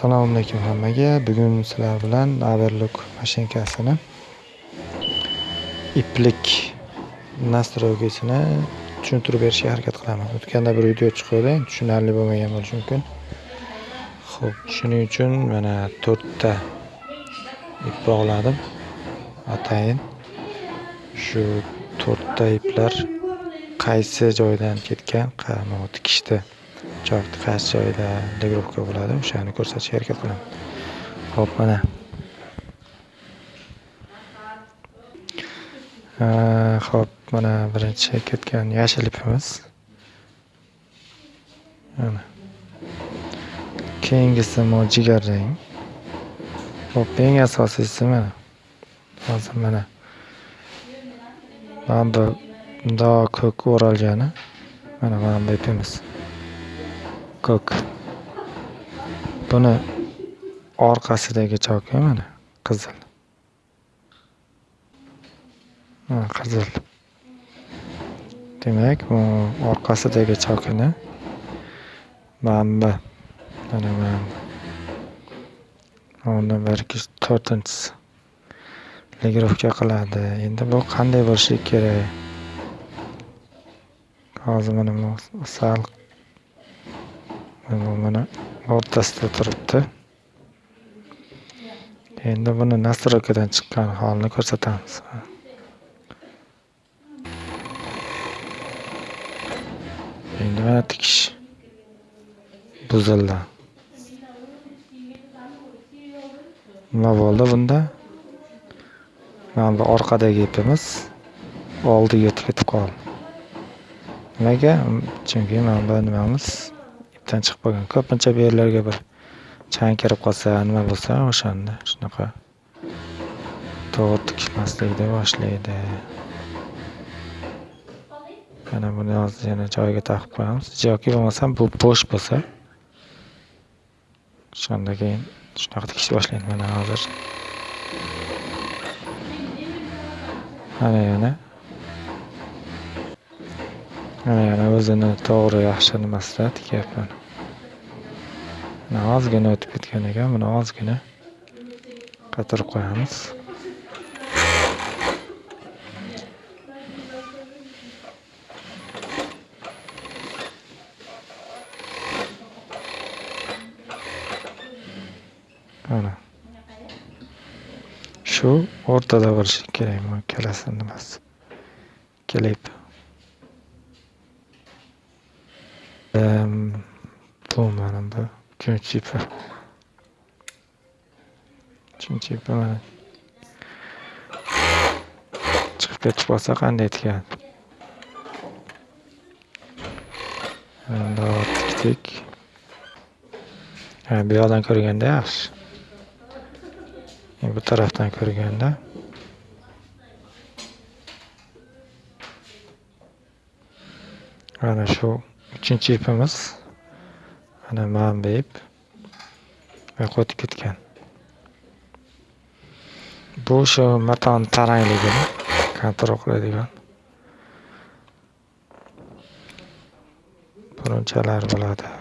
Assalomu alaykum hammaga. Bugun sizlar bilan Overlock mashinkasini iplik nastroygisini tushuntirib berishga harakat qilaman. O'tganda bir video chiqdi, tushunarli bo'lmagan bo'lishi mumkin. ho'p shuning uchun mana 4 ta ip bog'ladim. Atayin shu 4 ta iplar qaysi joydan ketgan, mana tikishdi. Cho'qni qaysi joyda degrovka bo'ladi, o'shani ko'rsatishga harakat qilaman. Xo'p, mana. Xo'p, mana birinchi ketgan yashil ipimiz. Mana. Keyingisi mo jigarrang. Xo'p, eng asosiysi mana. Hozir mana. Mana bu mundoq ko'k o'ralgani. Mana mana bu ipimiz. Ko'k. Buni orqasidagi choki mana qizil. Mana qizil. Demak, bu orqasidagi chokini mana bu mana mana mana bir ikki to'rtinchisi legirovka qiladi. Endi bu qanday bo'lishi kerak? Hozir mana sal mana mana o'rtasida turibdi. Endi buni nastroykadan chiqqan holini ko'rsatamiz. Endi mana tikish buzildi. Nima bo'ldi bunda? Mana bu orqadagi ipimiz oldiga ketib qoldi. Nimaga? Chunki mana bu nimamiz ipdan chiqib qolgan. Ko'pincha bu yerlarga bir chang kirib qolsa, nima bo'lsa, o'shanda shunaqa to'g'ri tikishmaslikni boshlaydi. Mana buni hozir yana joyiga taqib qo'yamiz. Yoki bo'lmasam bu bo'sh bo'lsa, o'shanda keyin shunaqa tikishni boshlaydi. Mana hozir. Mana yana. O'zini to'g'ri yaxshi nimasida tikyapman. Mana ozgina o'tib ketgan ekan. Buni ozgina qatirib qo'yamiz. Mana. Shu o'rtada bo'lishi kerak bu ikkalasi nimasi. Ikkala ip. Bu mana bu uchinchi ipi. Mana. Chiqib ketib qolsa qanday tikadi? Bundoq tikdik. Ha, bu yoqdan ko'rganda yaxshi. Bu tarafdan ko'rganda mana shu uchinchi ipimiz. Mana man deb ip. O'tib ketgan. Bu shu matoni tarangligini kontrol qiladigan burunchalar bo'ladi.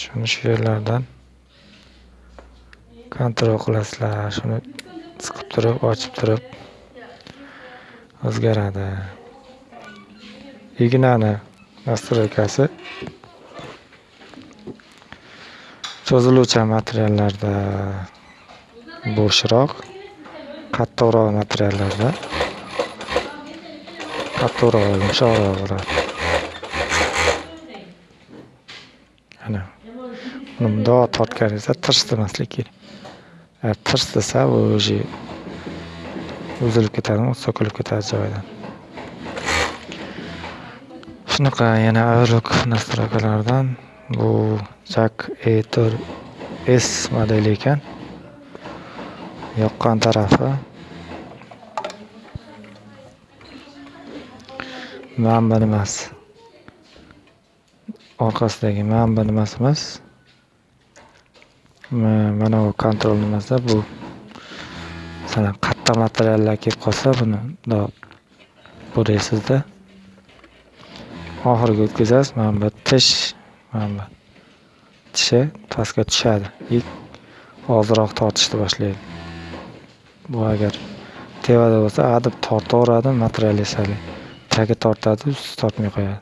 Shuni shu yerlardan kontrol qilasizlar. Shuni siqib turib, ochib turib o'zgaradi. Ignani nastroykasi cho'ziluvchan materiallarda bo'shroq, qattiqroq materiallarda qattiqroq, yumshoqroq bo'ladi. ana uni mundoq tortganingizda tirs demaslik kerak. Agar tirs desa, u уже uzilib ketadimi so'kilib ketadi joyidan. Shunaqa yana Overlock nastroykalaridan bu jak A4S modeli ekan. Yoqqan tarafi manba emas nimasi. Orqasidagi manba nimasi emas. Mana bu kontrol nimasi bu. Masalan, qattiq materiallar kelib qolsa, buni bundoq bo'raysizda. Oxiriga o'tkazasiz. Mana bu tish mana bu tishi pastga tushadi. И ozroq tortishni boshlaydi. Bu agar tevada bo'lsa adib tortaveradi materialistali tagi tortadi usti tortmay qo'yadi.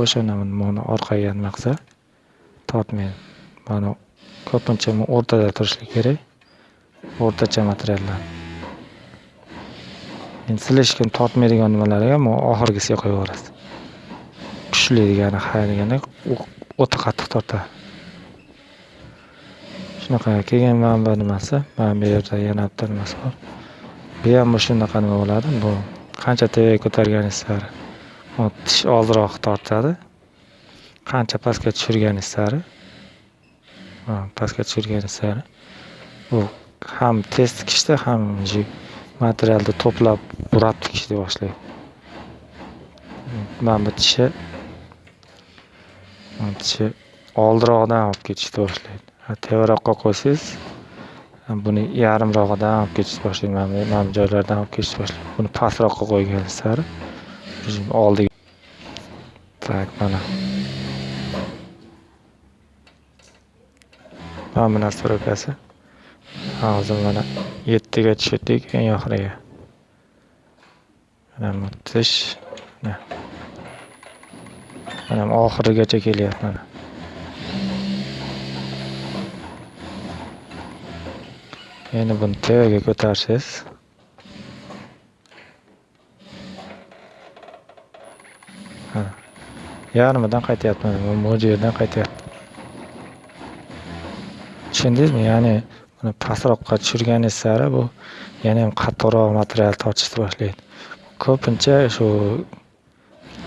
O'shani buni orqaga nima qilsa tortmaydi. Mana ko'pincha o'rtada turishlik kerak. O'rtacha materiallar. Endi silishgan tortmaydigan nimalarga oxirgisiga qo'yaverasiz. Kuchli degani ha o'ta qattiq tortadi shunaqa keyin mana bu nimasi? Mana bu yerda yana bitta nimasi bor? Bu ham shunaqa nima bo'ladi? Bu qancha tevaga ko'targaningiz sari. Tish oldiroq tortadi. Qancha pastga tushirganingiz sari. Pastga tushirganingiz sari. Bu ham tez tikishda ham materialni to'plab burab tikishni boshlaydi. Mana bu tishi tishi oldiroqdan olib ketishni boshlaydi. Tevaroqqa qo'ysangiz buni yarimrog'idan olib ketishni boshlaydi. Mana bu mana bu joylardan olib ketishni boshlaydi. Buni pastroqqa qo'ygan sari oldiga так mana. Mana bu настройкасы hozir mana yettiga tushirdik eng oxiriga. Mana bu tish mana oxirigacha kelyapti mana. Endi buni tevaga ko'tarsangiz yarmidan qaytyapman bu yerdan qaytyapman tushundingizmi? Ya'ni buni pastroqqa tushirganingiz sari bu yana ham qattiqroq material tortishni boshlaydi. Ko'pincha shu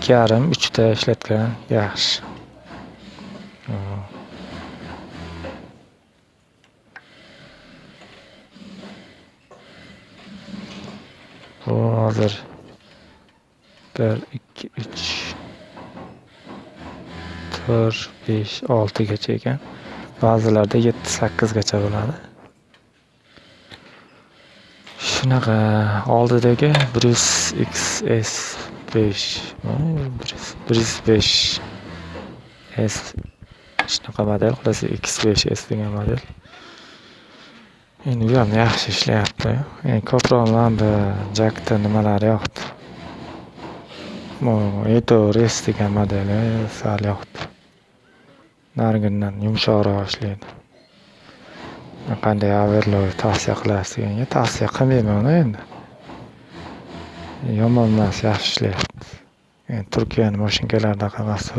ikki yarim uchta ishlatgan. Yaxshi. Bu hozir bir ikki uch to'rt besh oltigacha ekan. Ba'zilarda yetti sakkizgacha bo'ladi. Shunaqa. Oldidagi brus xs besh brus besh s shunaqa model xullas x besh s degan model endi bu ham yaxshi ishlayapti ko'proq man bu jakni nimalari yoqdi bu eto res degan modeli sal yoqdi narigidan yumshoqroq ishlaydi qanday averlov tavsiya qilasiz deganga tavsiya qilmayman endi yomon emas yaxshi ishlayapti. Yani turkiyani mashinkalarida emas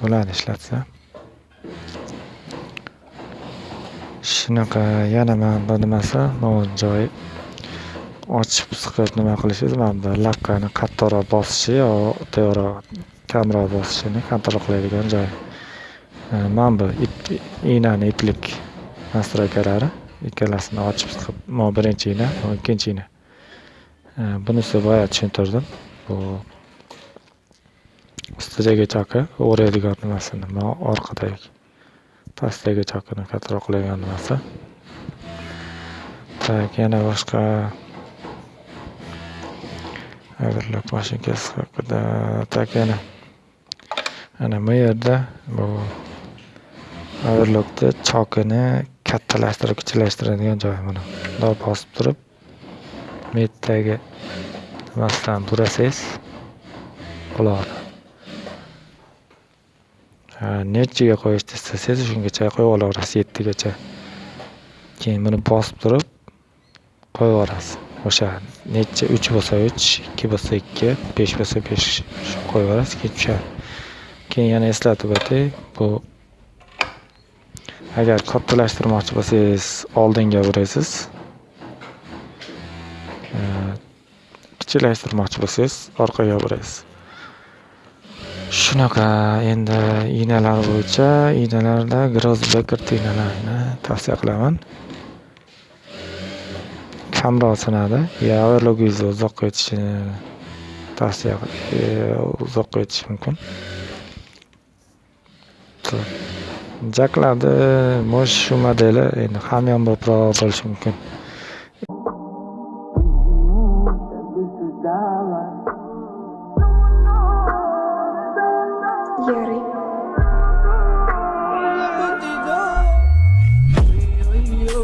bo'ladi ishlatsa. Shunaqa yana mana bu nimasi bu joyi ochib siqib nima qilishingiz mana bu laqqani qattiqroq bosishi yo tevaroq kamroq bosishini kontrol qiladigan joy. E, mana bu iynani iplik настройкалari ikkalasini ochib siqib mana birinchi igna ikkinchi igna bunisi boya tushuntirdim. Bu ustidagi choki o'raydigan nimasi nima orqadagi pastdagi chokini kattaroq qiladigan nimasi. Так yana boshqa overlock mashinkasi haqida. Так yana ana bu yerda bu overlockni chokini kattalashtirib kichiklashtiradigan joyi mana bundoq bosib turib meddagi nimasidan burasangiz bo'ladi nechiga qo'yishni istasangiz shungacha qo'yib olaverasiz yettigacha. Keyin buni bosib turib qo'yib yuborasiz o'sha necha uch bo'lsa uch ikki bo'lsa ikki besh bo'lsa besh. Qo'yib yuborasiz keyin tushadi keyin yana eslatib o'tay bu agar kattalashtirmoqchi bo'lsangiz oldinga burasiz kichiklashtirmoqchi bo'lsangiz orqaga burasiz shunaqa endi ignalar bo'yicha ignalarda grosbeker ignalarini tavsiya qilaman. Kamroq sinadi. Yaverlogingizni uzoqqa yetishini tavsiya e, uzoqqa yetishi mumkin. Jaklarni может shu modeli endi hamyonbopro bo'lishi mumkin.